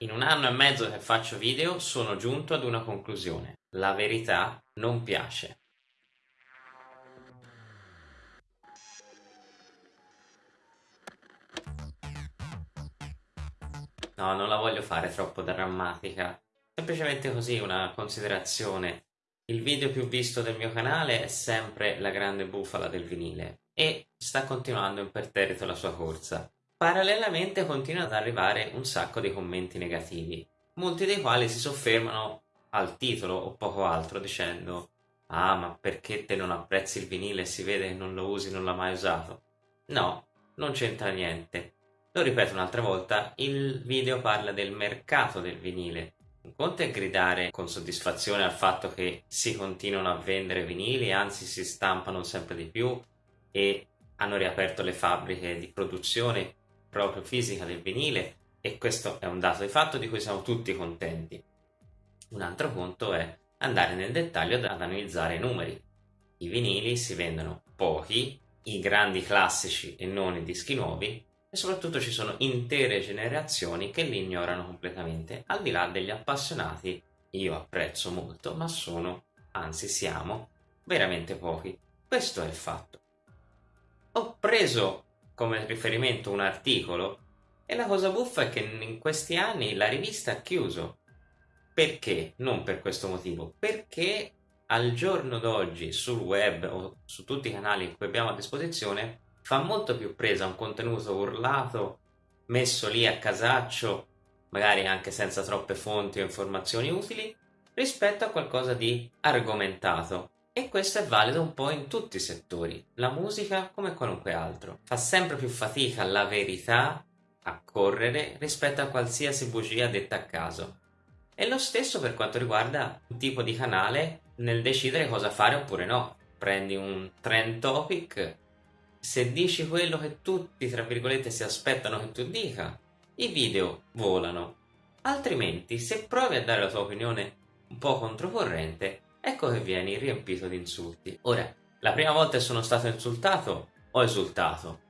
In un anno e mezzo che faccio video sono giunto ad una conclusione. La verità non piace. No, non la voglio fare troppo drammatica. Semplicemente così una considerazione. Il video più visto del mio canale è sempre la grande bufala del vinile e sta continuando imperterrito la sua corsa. Parallelamente continuano ad arrivare un sacco di commenti negativi, molti dei quali si soffermano al titolo o poco altro dicendo Ah, ma perché te non apprezzi il vinile si vede che non lo usi, non l'ha mai usato? No, non c'entra niente. Lo ripeto un'altra volta, il video parla del mercato del vinile. Un conto è gridare con soddisfazione al fatto che si continuano a vendere vinili, anzi si stampano sempre di più e hanno riaperto le fabbriche di produzione proprio fisica del vinile e questo è un dato di fatto di cui siamo tutti contenti. Un altro conto è andare nel dettaglio ad analizzare i numeri. I vinili si vendono pochi, i grandi classici e non i dischi nuovi e soprattutto ci sono intere generazioni che li ignorano completamente, al di là degli appassionati, io apprezzo molto, ma sono, anzi siamo, veramente pochi. Questo è il fatto. Ho preso come riferimento un articolo e la cosa buffa è che in questi anni la rivista ha chiuso. Perché? Non per questo motivo, perché al giorno d'oggi sul web o su tutti i canali che abbiamo a disposizione fa molto più presa un contenuto urlato, messo lì a casaccio, magari anche senza troppe fonti o informazioni utili, rispetto a qualcosa di argomentato e questo è valido un po' in tutti i settori, la musica come qualunque altro. Fa sempre più fatica la verità a correre rispetto a qualsiasi bugia detta a caso. E lo stesso per quanto riguarda un tipo di canale nel decidere cosa fare oppure no. Prendi un trend topic, se dici quello che tutti, tra virgolette, si aspettano che tu dica, i video volano. Altrimenti, se provi a dare la tua opinione un po' controcorrente, ecco che vieni riempito di insulti. Ora, la prima volta che sono stato insultato, ho esultato.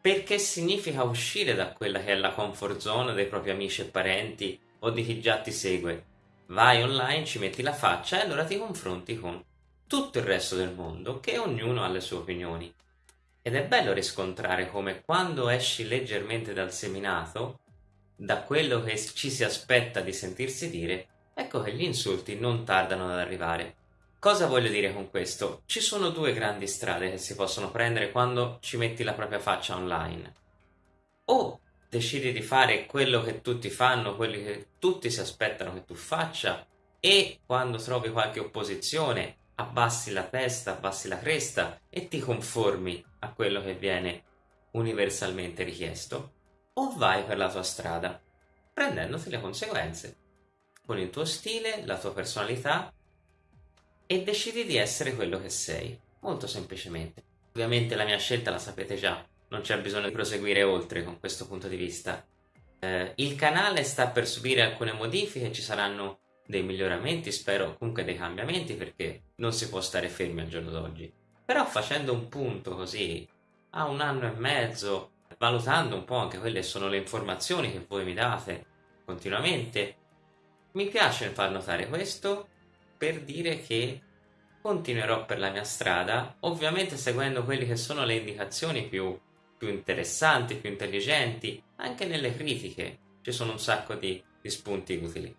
Perché significa uscire da quella che è la comfort zone dei propri amici e parenti o di chi già ti segue. Vai online, ci metti la faccia e allora ti confronti con tutto il resto del mondo, che ognuno ha le sue opinioni. Ed è bello riscontrare come quando esci leggermente dal seminato, da quello che ci si aspetta di sentirsi dire, ecco che gli insulti non tardano ad arrivare. Cosa voglio dire con questo? Ci sono due grandi strade che si possono prendere quando ci metti la propria faccia online. O decidi di fare quello che tutti fanno, quello che tutti si aspettano che tu faccia, e quando trovi qualche opposizione abbassi la testa, abbassi la cresta e ti conformi a quello che viene universalmente richiesto, o vai per la tua strada, prendendoti le conseguenze con il tuo stile, la tua personalità e decidi di essere quello che sei, molto semplicemente. Ovviamente la mia scelta la sapete già, non c'è bisogno di proseguire oltre con questo punto di vista. Eh, il canale sta per subire alcune modifiche, ci saranno dei miglioramenti, spero comunque dei cambiamenti perché non si può stare fermi al giorno d'oggi. Però facendo un punto così a un anno e mezzo, valutando un po' anche quelle sono le informazioni che voi mi date continuamente, mi piace far notare questo per dire che continuerò per la mia strada, ovviamente seguendo quelle che sono le indicazioni più, più interessanti, più intelligenti, anche nelle critiche ci sono un sacco di, di spunti utili.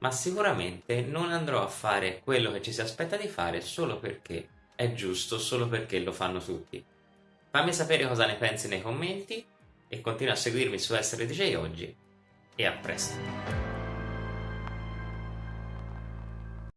Ma sicuramente non andrò a fare quello che ci si aspetta di fare solo perché è giusto, solo perché lo fanno tutti. Fammi sapere cosa ne pensi nei commenti e continua a seguirmi su Essere DJ oggi e a presto.